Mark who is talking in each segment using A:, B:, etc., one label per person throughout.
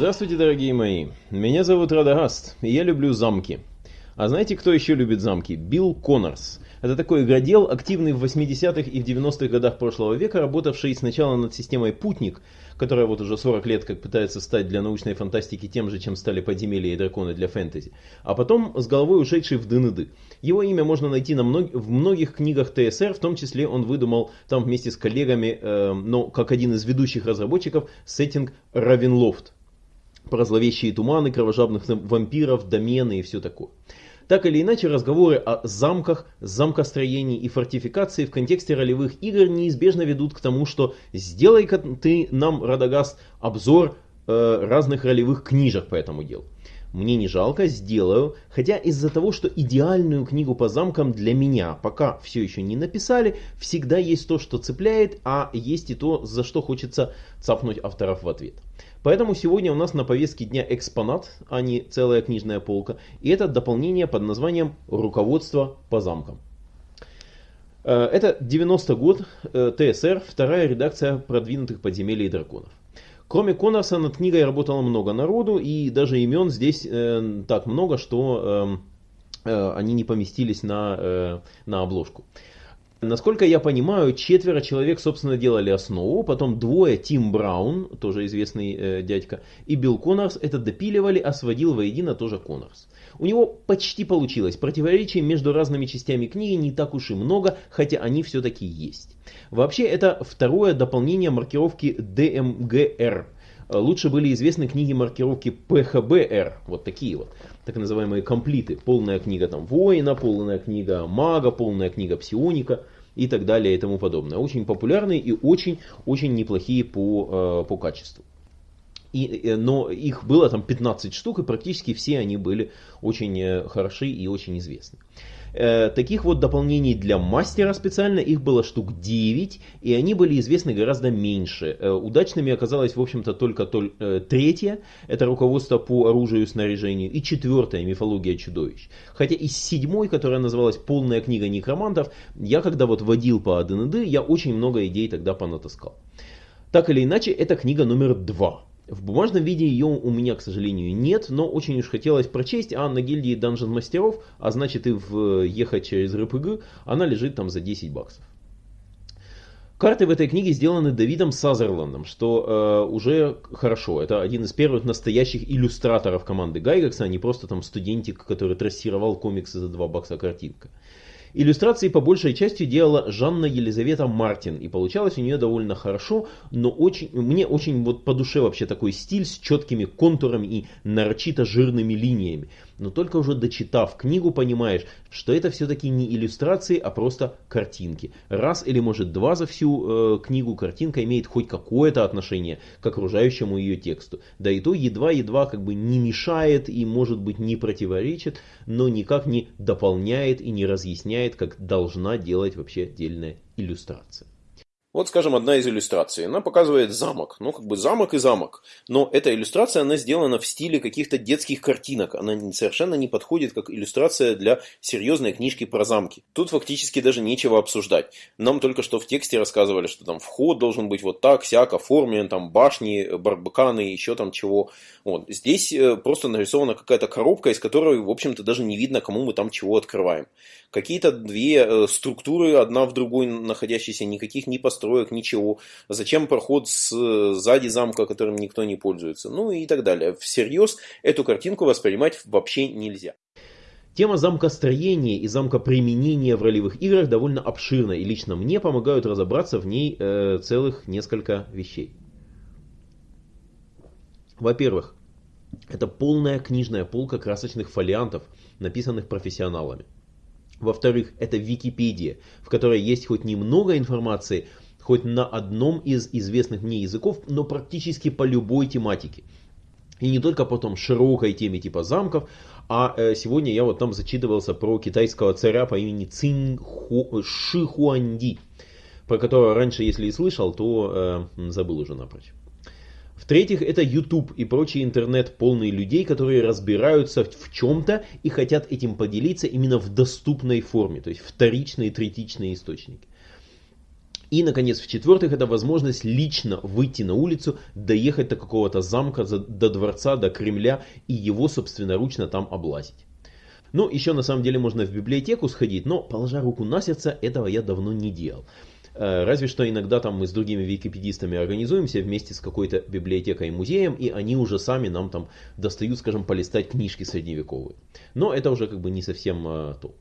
A: Здравствуйте, дорогие мои. Меня зовут Радагаст, и я люблю замки. А знаете, кто еще любит замки? Билл Коннорс. Это такой игродел, активный в 80-х и в 90-х годах прошлого века, работавший сначала над системой «Путник», которая вот уже 40 лет как пытается стать для научной фантастики тем же, чем стали подземелья и драконы для фэнтези, а потом с головой ушедший в ДНД. Его имя можно найти на мног... в многих книгах ТСР, в том числе он выдумал там вместе с коллегами, э, но как один из ведущих разработчиков, сеттинг Равенлофт про зловещие туманы, кровожадных вампиров, домены и все такое. Так или иначе, разговоры о замках, замкостроении и фортификации в контексте ролевых игр неизбежно ведут к тому, что сделай-ка ты нам, Радагаст, обзор э, разных ролевых книжек по этому делу. Мне не жалко, сделаю, хотя из-за того, что идеальную книгу по замкам для меня пока все еще не написали, всегда есть то, что цепляет, а есть и то, за что хочется цапнуть авторов в ответ. Поэтому сегодня у нас на повестке дня экспонат, а не целая книжная полка. И это дополнение под названием «Руководство по замкам». Э, это 90 год, э, ТСР, вторая редакция продвинутых подземелий и драконов. Кроме Коннорса над книгой работало много народу, и даже имен здесь э, так много, что э, э, они не поместились на, э, на обложку. Насколько я понимаю, четверо человек, собственно, делали основу, потом двое, Тим Браун, тоже известный э, дядька, и Билл Коннорс это допиливали, а сводил воедино тоже Коннорс. У него почти получилось, противоречий между разными частями книги не так уж и много, хотя они все-таки есть. Вообще это второе дополнение маркировки DMGR. Лучше были известны книги маркировки PHBR, вот такие вот так называемые комплиты. Полная книга там воина, полная книга мага, полная книга псионика и так далее и тому подобное. Очень популярные и очень-очень неплохие по, э, по качеству. И, э, но их было там 15 штук, и практически все они были очень э, хороши и очень известны. Э, таких вот дополнений для мастера специально их было штук 9, и они были известны гораздо меньше. Э, удачными оказалось, в общем-то, только толь, э, третье, это руководство по оружию и снаряжению, и четвертое, мифология чудовищ. Хотя из седьмой, которая называлась полная книга некромантов, я когда вот водил по АДНД, я очень много идей тогда понатаскал. Так или иначе, это книга номер два. В бумажном виде ее у меня, к сожалению, нет, но очень уж хотелось прочесть, а на гильдии Dungeon мастеров, а значит и в ехать через РПГ, она лежит там за 10 баксов. Карты в этой книге сделаны Давидом Сазерландом, что э, уже хорошо. Это один из первых настоящих иллюстраторов команды Гайгакса, а не просто там студентик, который трассировал комиксы за 2 бакса картинка. Иллюстрации по большей части делала Жанна Елизавета Мартин, и получалось у нее довольно хорошо, но очень, мне очень вот по душе вообще такой стиль с четкими контурами и нарочито жирными линиями но только уже дочитав книгу понимаешь, что это все-таки не иллюстрации, а просто картинки. Раз или может два за всю э, книгу картинка имеет хоть какое-то отношение к окружающему ее тексту. Да и то едва-едва как бы не мешает и может быть не противоречит, но никак не дополняет и не разъясняет, как должна делать вообще отдельная иллюстрация.
B: Вот, скажем, одна из иллюстраций. Она показывает замок. Ну, как бы замок и замок. Но эта иллюстрация, она сделана в стиле каких-то детских картинок. Она совершенно не подходит как иллюстрация для серьезной книжки про замки. Тут фактически даже нечего обсуждать. Нам только что в тексте рассказывали, что там вход должен быть вот так, сяк, оформлен, там башни, барбаканы, еще там чего. Вот. Здесь э, просто нарисована какая-то коробка, из которой, в общем-то, даже не видно, кому мы там чего открываем. Какие-то две э, структуры, одна в другой находящиеся, никаких ни построек, ничего. Зачем проход сзади замка, которым никто не пользуется? Ну и так далее. Всерьез эту картинку воспринимать вообще нельзя.
A: Тема замкостроения и замкоприменения в ролевых играх довольно обширна, и лично мне помогают разобраться в ней э, целых несколько вещей. Во-первых, это полная книжная полка красочных фолиантов, написанных профессионалами. Во-вторых, это Википедия, в которой есть хоть немного информации, хоть на одном из известных мне языков, но практически по любой тематике. И не только по том широкой теме типа замков, а э, сегодня я вот там зачитывался про китайского царя по имени Цин Ху, Ши Хуанди, про которого раньше, если и слышал, то э, забыл уже напрочь. В-третьих, это YouTube и прочий интернет, полный людей, которые разбираются в чем-то и хотят этим поделиться именно в доступной форме, то есть вторичные, третичные источники. И, наконец, в-четвертых, это возможность лично выйти на улицу, доехать до какого-то замка, до дворца, до Кремля и его собственноручно там облазить. Ну, еще на самом деле можно в библиотеку сходить, но, положа руку на сердце, этого я давно не делал. Э, разве что иногда там мы с другими википедистами организуемся вместе с какой-то библиотекой и музеем, и они уже сами нам там достают, скажем, полистать книжки средневековые. Но это уже как бы не совсем э, то.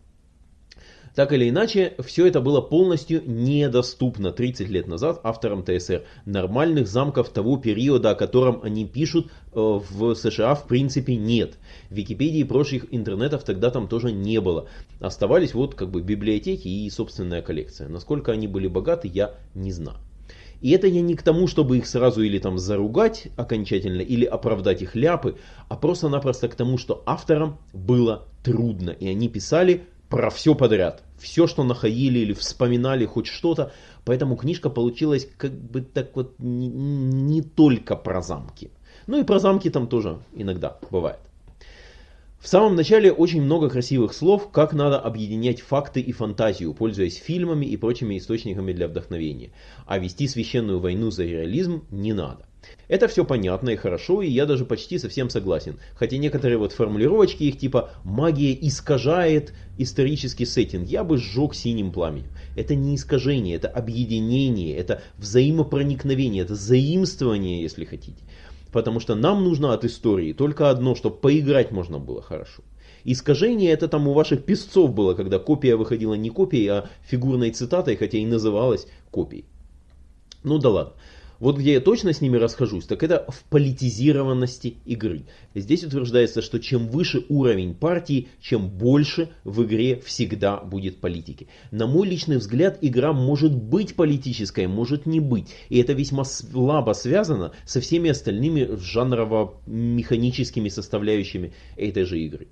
A: Так или иначе, все это было полностью недоступно 30 лет назад авторам ТСР. Нормальных замков того периода, о котором они пишут, э, в США в принципе нет. Википедии прочих интернетов тогда там тоже не было. Оставались вот как бы библиотеки и собственная коллекция. Насколько они были богаты, я не знаю. И это я не к тому, чтобы их сразу или там заругать окончательно, или оправдать их ляпы, а просто-напросто к тому, что авторам было трудно. И они писали про все подряд. Все, что находили или вспоминали хоть что-то. Поэтому книжка получилась как бы так вот не, не только про замки. Ну и про замки там тоже иногда бывает. В самом начале очень много красивых слов, как надо объединять факты и фантазию, пользуясь фильмами и прочими источниками для вдохновения. А вести священную войну за реализм не надо. Это все понятно и хорошо, и я даже почти совсем согласен. Хотя некоторые вот формулировочки их типа «магия искажает исторический сеттинг», я бы сжег синим пламенем. Это не искажение, это объединение, это взаимопроникновение, это заимствование, если хотите. Потому что нам нужно от истории только одно, чтобы поиграть можно было хорошо. Искажение это там у ваших песцов было, когда копия выходила не копией, а фигурной цитатой, хотя и называлась копией. Ну да ладно. Вот где я точно с ними расхожусь, так это в политизированности игры. Здесь утверждается, что чем выше уровень партии, чем больше в игре всегда будет политики. На мой личный взгляд, игра может быть политической, может не быть. И это весьма слабо связано со всеми остальными жанрово-механическими составляющими этой же игры.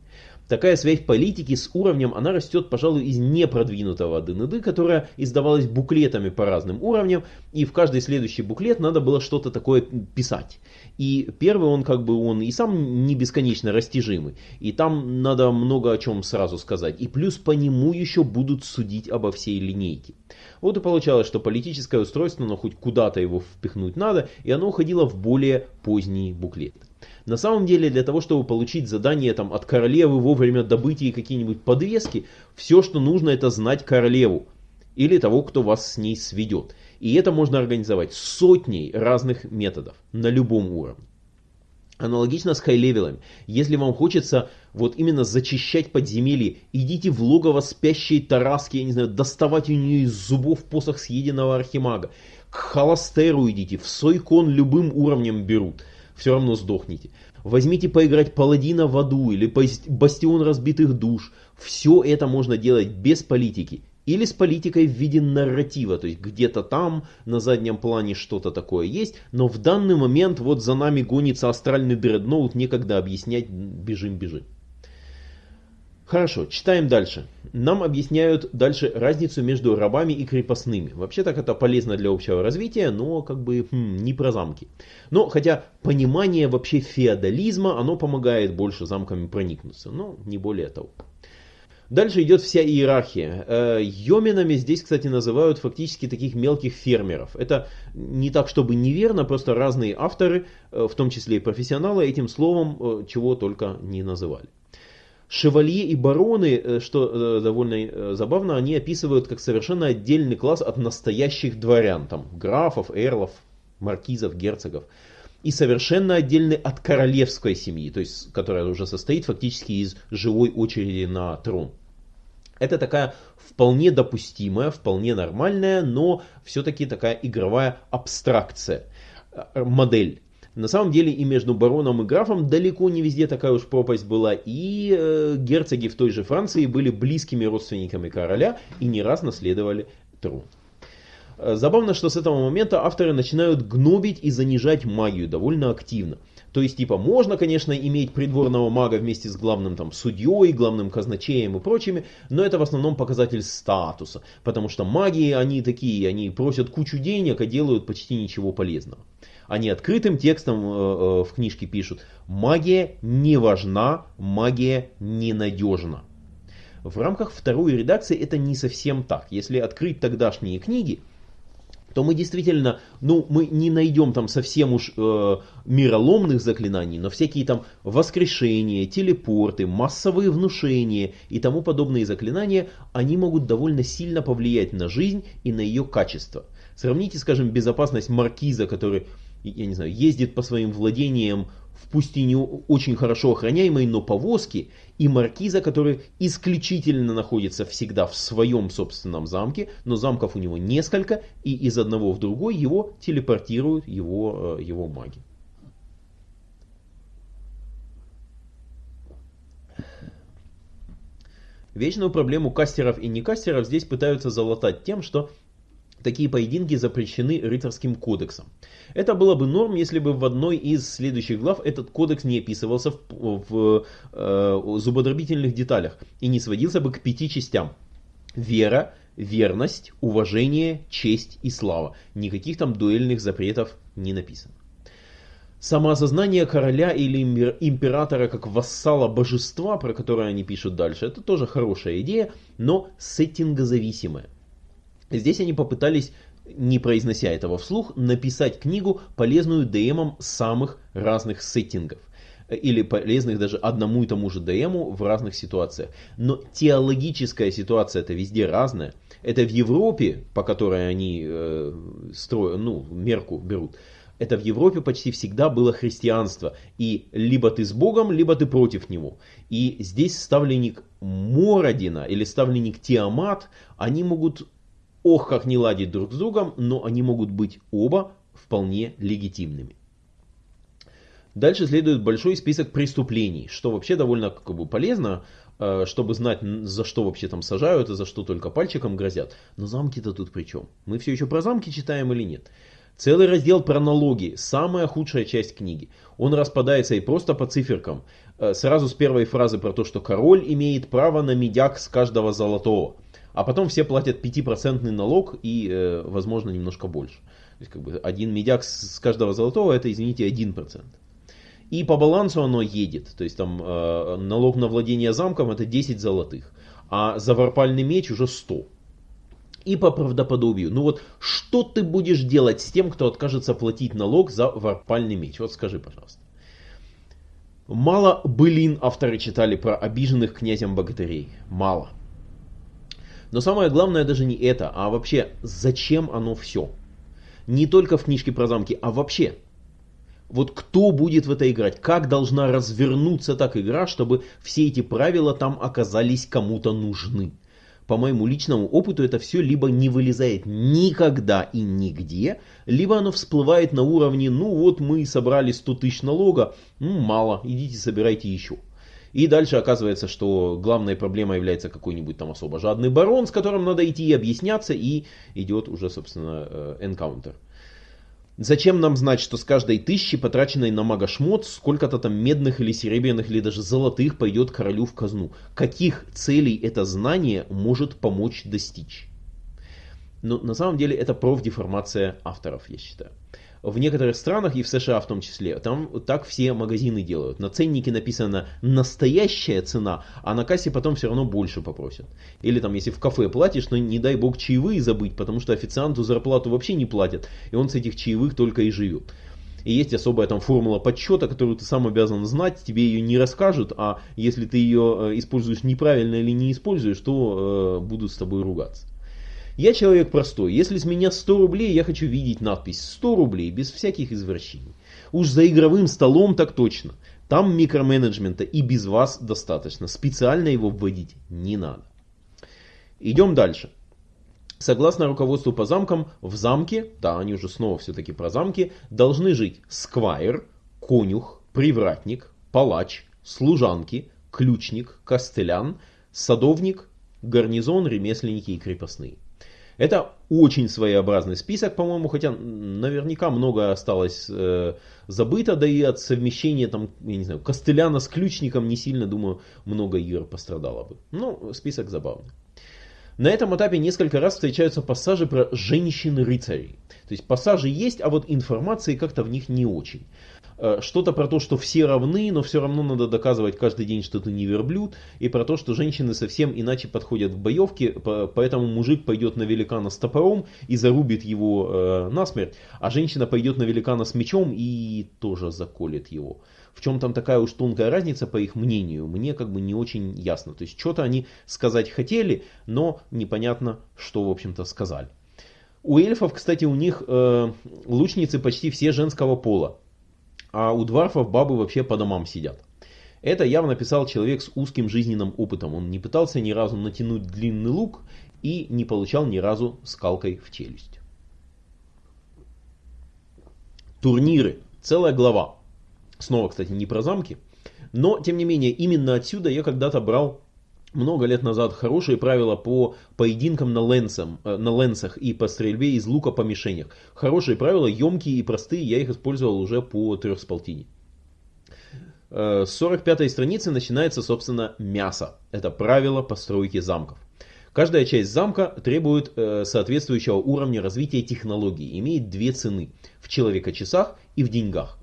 A: Такая связь политики с уровнем, она растет, пожалуй, из непродвинутого ДНД, которая издавалась буклетами по разным уровням, и в каждый следующий буклет надо было что-то такое писать. И первый он как бы он и сам не бесконечно растяжимый, и там надо много о чем сразу сказать, и плюс по нему еще будут судить обо всей линейке. Вот и получалось, что политическое устройство, но хоть куда-то его впихнуть надо, и оно уходило в более поздние буклеты. На самом деле, для того, чтобы получить задание там, от королевы вовремя добыть ей какие-нибудь подвески, все, что нужно, это знать королеву или того, кто вас с ней сведет. И это можно организовать сотней разных методов на любом уровне. Аналогично с high-level ами. Если вам хочется вот именно зачищать подземелье, идите в логово спящей Тараски, я не знаю, доставать у нее из зубов посох съеденного архимага. К Холостеру идите, в Сойкон любым уровнем берут – все равно сдохнете. Возьмите поиграть паладина в аду или бастион разбитых душ. Все это можно делать без политики. Или с политикой в виде нарратива, то есть где-то там на заднем плане что-то такое есть, но в данный момент вот за нами гонится астральный дредноут, некогда объяснять, бежим-бежим. Хорошо, читаем дальше. Нам объясняют дальше разницу между рабами и крепостными. Вообще так это полезно для общего развития, но как бы хм, не про замки. Но хотя понимание вообще феодализма, оно помогает больше замками проникнуться, но не более того. Дальше идет вся иерархия. Э, йоминами здесь, кстати, называют фактически таких мелких фермеров. Это не так, чтобы неверно, просто разные авторы, э, в том числе и профессионалы, этим словом э, чего только не называли. Шевалье и бароны, э, что э, довольно э, забавно, они описывают как совершенно отдельный класс от настоящих дворян, там, графов, эрлов, маркизов, герцогов. И совершенно отдельный от королевской семьи, то есть, которая уже состоит фактически из живой очереди на трон. Это такая вполне допустимая, вполне нормальная, но все-таки такая игровая абстракция, модель. На самом деле и между бароном и графом далеко не везде такая уж пропасть была, и э, герцоги в той же Франции были близкими родственниками короля и не раз наследовали трон. Э, забавно, что с этого момента авторы начинают гнобить и занижать магию довольно активно. То есть, типа, можно, конечно, иметь придворного мага вместе с главным там судьей, главным казначеем и прочими, но это в основном показатель статуса, потому что маги, они такие, они просят кучу денег, а делают почти ничего полезного. Они открытым текстом э, э, в книжке пишут, магия не важна, магия ненадежна. В рамках второй редакции это не совсем так. Если открыть тогдашние книги, то мы действительно, ну, мы не найдем там совсем уж э, мироломных заклинаний, но всякие там воскрешения, телепорты, массовые внушения и тому подобные заклинания, они могут довольно сильно повлиять на жизнь и на ее качество. Сравните, скажем, безопасность маркиза, который, я не знаю, ездит по своим владениям в пустыне очень хорошо охраняемой, но повозки, и маркиза, который исключительно находится всегда в своем собственном замке, но замков у него несколько, и из одного в другой его телепортируют его, э, его маги. Вечную проблему кастеров и некастеров здесь пытаются залатать тем, что такие поединки запрещены рыцарским кодексом. Это было бы норм, если бы в одной из следующих глав этот кодекс не описывался в, в э, зубодробительных деталях и не сводился бы к пяти частям. Вера, верность, уважение, честь и слава. Никаких там дуэльных запретов не написано. Самоосознание короля или императора как вассала божества, про которое они пишут дальше, это тоже хорошая идея, но сеттингозависимая. Здесь они попытались, не произнося этого вслух, написать книгу, полезную ДМам самых разных сеттингов или полезных даже одному и тому же ДМу в разных ситуациях. Но теологическая ситуация это везде разная. Это в Европе, по которой они э, строят, ну, мерку берут, это в Европе почти всегда было христианство. И либо ты с Богом, либо ты против него. И здесь ставленник Мородина или ставленник Тиамат, они могут ох как не ладить друг с другом, но они могут быть оба вполне легитимными. Дальше следует большой список преступлений, что вообще довольно как бы, полезно, э, чтобы знать, за что вообще там сажают и за что только пальчиком грозят. Но замки-то тут при чем? Мы все еще про замки читаем или нет? Целый раздел про налоги, самая худшая часть книги. Он распадается и просто по циферкам. Э, сразу с первой фразы про то, что король имеет право на медяк с каждого золотого а потом все платят 5% налог и, э, возможно, немножко больше. То есть, как бы, один медяк с каждого золотого, это, извините, 1%. И по балансу оно едет. То есть, там э, налог на владение замком это 10 золотых, а за варпальный меч уже 100. И по правдоподобию. Ну вот, что ты будешь делать с тем, кто откажется платить налог за варпальный меч? Вот скажи, пожалуйста. Мало былин авторы читали про обиженных князем богатырей. Мало. Но самое главное даже не это, а вообще, зачем оно все? Не только в книжке про замки, а вообще. Вот кто будет в это играть? Как должна развернуться так игра, чтобы все эти правила там оказались кому-то нужны? По моему личному опыту это все либо не вылезает никогда и нигде, либо оно всплывает на уровне, ну вот мы собрали 100 тысяч налога, ну, мало, идите собирайте еще. И дальше оказывается, что главной проблемой является какой-нибудь там особо жадный барон, с которым надо идти и объясняться, и идет уже, собственно, энкаунтер. Зачем нам знать, что с каждой тысячи, потраченной на мага шмот, сколько-то там медных или серебряных или даже золотых пойдет королю в казну? Каких целей это знание может помочь достичь? Но на самом деле это профдеформация авторов, я считаю в некоторых странах, и в США в том числе, там так все магазины делают. На ценнике написано настоящая цена, а на кассе потом все равно больше попросят. Или там, если в кафе платишь, но не дай бог чаевые забыть, потому что официанту зарплату вообще не платят, и он с этих чаевых только и живет. И есть особая там формула подсчета, которую ты сам обязан знать, тебе ее не расскажут, а если ты ее э, используешь неправильно или не используешь, то э, будут с тобой ругаться. Я человек простой. Если с меня 100 рублей, я хочу видеть надпись 100 рублей, без всяких извращений. Уж за игровым столом так точно. Там микроменеджмента и без вас достаточно. Специально его вводить не надо. Идем дальше. Согласно руководству по замкам, в замке, да, они уже снова все-таки про замки, должны жить сквайр, конюх, привратник, палач, служанки, ключник, костылян, садовник, гарнизон, ремесленники и крепостные. Это очень своеобразный список, по-моему, хотя наверняка много осталось э, забыто, да и от совмещения там, я не знаю, Костыляна с ключником не сильно, думаю, много игр пострадало бы. Ну, список забавный. На этом этапе несколько раз встречаются пассажи про женщин-рыцарей. То есть пассажи есть, а вот информации как-то в них не очень. Э, что-то про то, что все равны, но все равно надо доказывать каждый день, что ты не верблюд. И про то, что женщины совсем иначе подходят в боевке, поэтому мужик пойдет на великана с топором и зарубит его э, насмерть, а женщина пойдет на великана с мечом и тоже заколет его. В чем там такая уж тонкая разница, по их мнению, мне как бы не очень ясно. То есть что-то они сказать хотели, но непонятно, что в общем-то сказали. У эльфов, кстати, у них э, лучницы почти все женского пола, а у дварфов бабы вообще по домам сидят. Это явно писал человек с узким жизненным опытом. Он не пытался ни разу натянуть длинный лук и не получал ни разу скалкой в челюсть. Турниры. Целая глава. Снова, кстати, не про замки. Но, тем не менее, именно отсюда я когда-то брал много лет назад хорошие правила по поединкам на, ленсам, э, на ленсах и по стрельбе из лука по мишенях. Хорошие правила, емкие и простые, я их использовал уже по трехсполтине. Э, с 45 страницы начинается, собственно, мясо. Это правило постройки замков. Каждая часть замка требует э, соответствующего уровня развития технологий, имеет две цены – в человека-часах и в деньгах.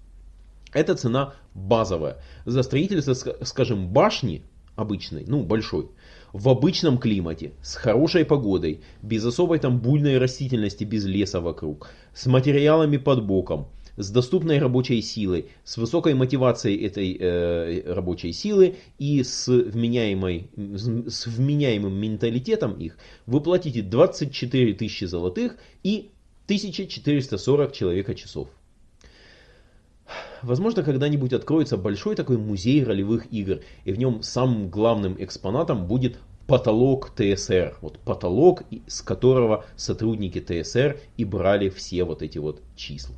A: Эта цена базовая. За строительство, скажем, башни обычной, ну большой, в обычном климате, с хорошей погодой, без особой там буйной растительности, без леса вокруг, с материалами под боком, с доступной рабочей силой, с высокой мотивацией этой э, рабочей силы и с, вменяемой, с вменяемым менталитетом их, вы платите 24 тысячи золотых и 1440 человека часов. Возможно, когда-нибудь откроется большой такой музей ролевых игр, и в нем самым главным экспонатом будет потолок ТСР. Вот потолок, с которого сотрудники ТСР и брали все вот эти вот числа.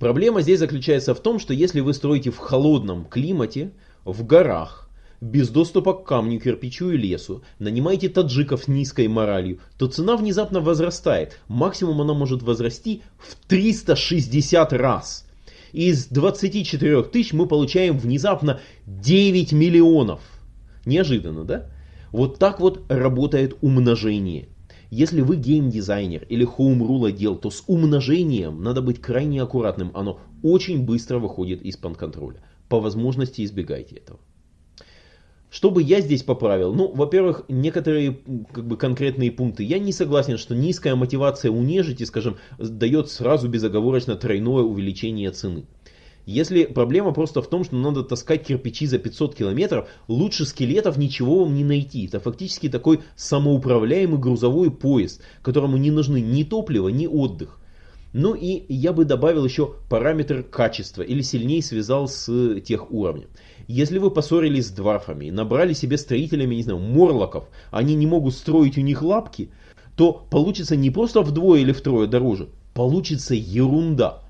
A: Проблема здесь заключается в том, что если вы строите в холодном климате, в горах, без доступа к камню, кирпичу и лесу, нанимаете таджиков с низкой моралью, то цена внезапно возрастает. Максимум она может возрасти в 360 раз. Из 24 тысяч мы получаем внезапно 9 миллионов. Неожиданно, да? Вот так вот работает умножение. Если вы геймдизайнер или хоум-рул отдел, то с умножением надо быть крайне аккуратным. Оно очень быстро выходит из-под контроля. По возможности избегайте этого. Что бы я здесь поправил? Ну, во-первых, некоторые как бы, конкретные пункты. Я не согласен, что низкая мотивация у нежити, скажем, дает сразу безоговорочно тройное увеличение цены. Если проблема просто в том, что надо таскать кирпичи за 500 километров, лучше скелетов ничего вам не найти. Это фактически такой самоуправляемый грузовой поезд, которому не нужны ни топливо, ни отдых. Ну и я бы добавил еще параметр качества или сильнее связал с тех уровнем. Если вы поссорились с дварфами, набрали себе строителями, не знаю, морлоков, они не могут строить у них лапки, то получится не просто вдвое или втрое дороже, получится ерунда.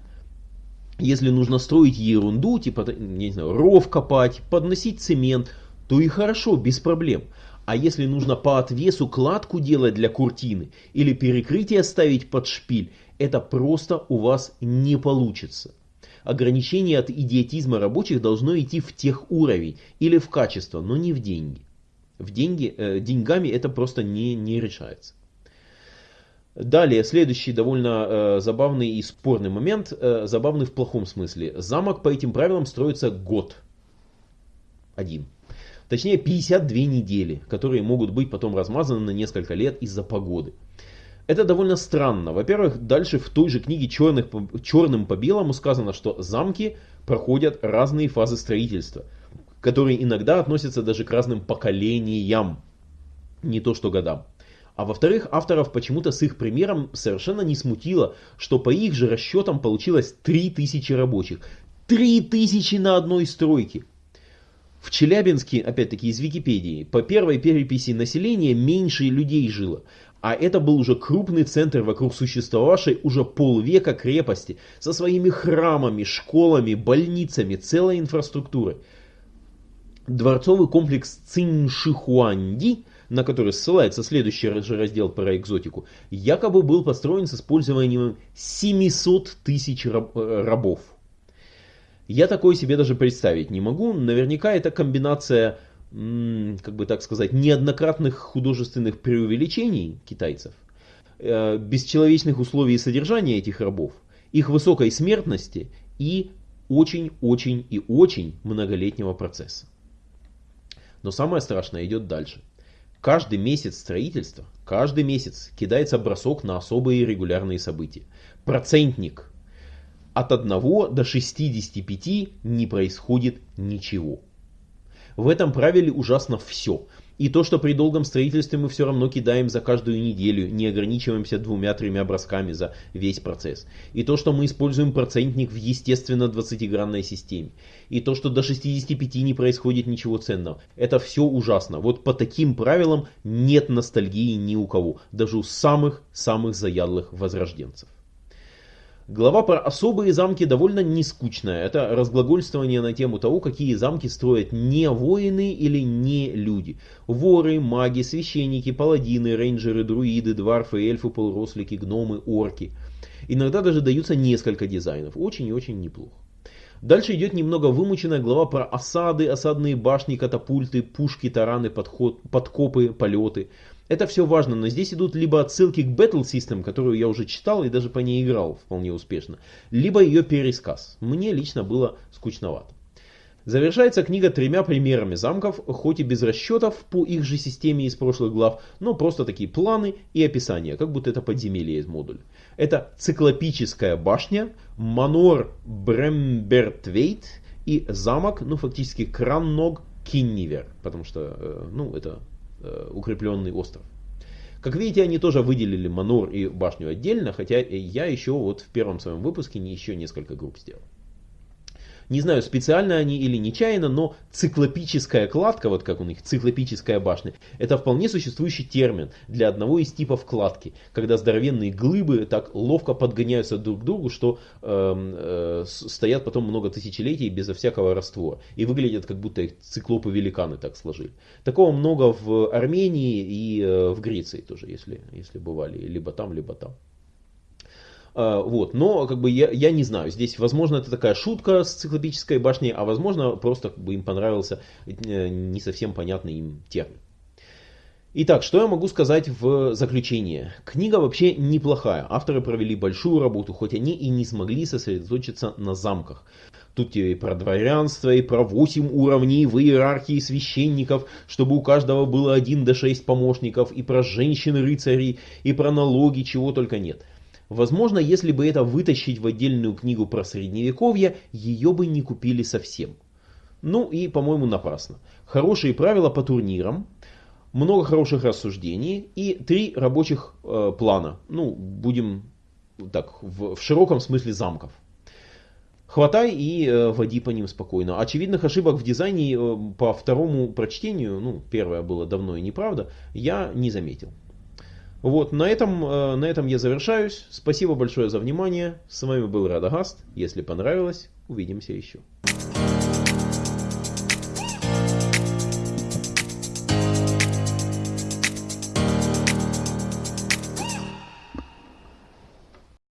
A: Если нужно строить ерунду, типа, не знаю, ров копать, подносить цемент, то и хорошо, без проблем. А если нужно по отвесу кладку делать для куртины или перекрытие ставить под шпиль, это просто у вас не получится ограничение от идиотизма рабочих должно идти в тех уровень или в качество, но не в деньги. В деньги, э, деньгами это просто не, не решается. Далее, следующий довольно э, забавный и спорный момент, э, забавный в плохом смысле. Замок по этим правилам строится год. Один. Точнее, 52 недели, которые могут быть потом размазаны на несколько лет из-за погоды. Это довольно странно. Во-первых, дальше в той же книге черных, черным по белому сказано, что замки проходят разные фазы строительства, которые иногда относятся даже к разным поколениям, не то что годам. А во-вторых, авторов почему-то с их примером совершенно не смутило, что по их же расчетам получилось 3000 рабочих. 3000 на одной стройке. В Челябинске, опять-таки из Википедии, по первой переписи населения меньше людей жило. А это был уже крупный центр вокруг существовавшей уже полвека крепости со своими храмами, школами, больницами, целой инфраструктурой. Дворцовый комплекс Циншихуанди, на который ссылается следующий же раздел про экзотику, якобы был построен с использованием 700 тысяч раб рабов. Я такое себе даже представить не могу. Наверняка это комбинация как бы так сказать, неоднократных художественных преувеличений китайцев, э, бесчеловечных условий содержания этих рабов, их высокой смертности и очень-очень и очень многолетнего процесса. Но самое страшное идет дальше. Каждый месяц строительства, каждый месяц кидается бросок на особые регулярные события. Процентник. От 1 до 65 не происходит ничего. В этом правиле ужасно все. И то, что при долгом строительстве мы все равно кидаем за каждую неделю, не ограничиваемся двумя-тремя бросками за весь процесс. И то, что мы используем процентник в естественно 20-гранной системе. И то, что до 65 не происходит ничего ценного. Это все ужасно. Вот по таким правилам нет ностальгии ни у кого. Даже у самых-самых заядлых возрожденцев. Глава про особые замки довольно нескучная. Это разглагольствование на тему того, какие замки строят не воины или не люди. Воры, маги, священники, паладины, рейнджеры, друиды, дварфы, эльфы, полурослики, гномы, орки. Иногда даже даются несколько дизайнов. Очень и очень неплохо. Дальше идет немного вымученная глава про осады, осадные башни, катапульты, пушки, тараны, подход, подкопы, полеты. Это все важно, но здесь идут либо отсылки к Battle System, которую я уже читал и даже по ней играл вполне успешно, либо ее пересказ. Мне лично было скучновато. Завершается книга тремя примерами замков, хоть и без расчетов по их же системе из прошлых глав, но просто такие планы и описания, как будто это подземелье из модуля. Это циклопическая башня, Манор Брембертвейт и замок, ну фактически Кранног Киннивер, потому что, э, ну, это укрепленный остров. Как видите, они тоже выделили Манор и башню отдельно, хотя я еще вот в первом своем выпуске не еще несколько групп сделал. Не знаю, специально они или нечаянно, но циклопическая кладка, вот как у них, циклопическая башня, это вполне существующий термин для одного из типов кладки, когда здоровенные глыбы так ловко подгоняются друг к другу, что э, э, стоят потом много тысячелетий безо всякого раствора. И выглядят как будто их циклопы-великаны так сложили. Такого много в Армении и э, в Греции тоже, если, если бывали, либо там, либо там. А, вот. Но как бы я, я не знаю, здесь возможно это такая шутка с циклопической башней, а возможно просто как бы им понравился э, не совсем понятный им термин. Итак, что я могу сказать в заключение? Книга вообще неплохая. Авторы провели большую работу, хоть они и не смогли сосредоточиться на замках. Тут и про дворянство, и про 8 уровней в иерархии священников, чтобы у каждого было 1 до 6 помощников, и про женщин-рыцарей, и про налоги, чего только нет. Возможно, если бы это вытащить в отдельную книгу про средневековье, ее бы не купили совсем. Ну и, по-моему, напрасно. Хорошие правила по турнирам, много хороших рассуждений и три рабочих э, плана. Ну, будем так, в, в широком смысле замков. Хватай и э, води по ним спокойно. Очевидных ошибок в дизайне э, по второму прочтению, ну, первое было давно и неправда, я не заметил. Вот, на этом, э, на этом я завершаюсь. Спасибо большое за внимание. С вами был Радагаст. Если понравилось, увидимся еще.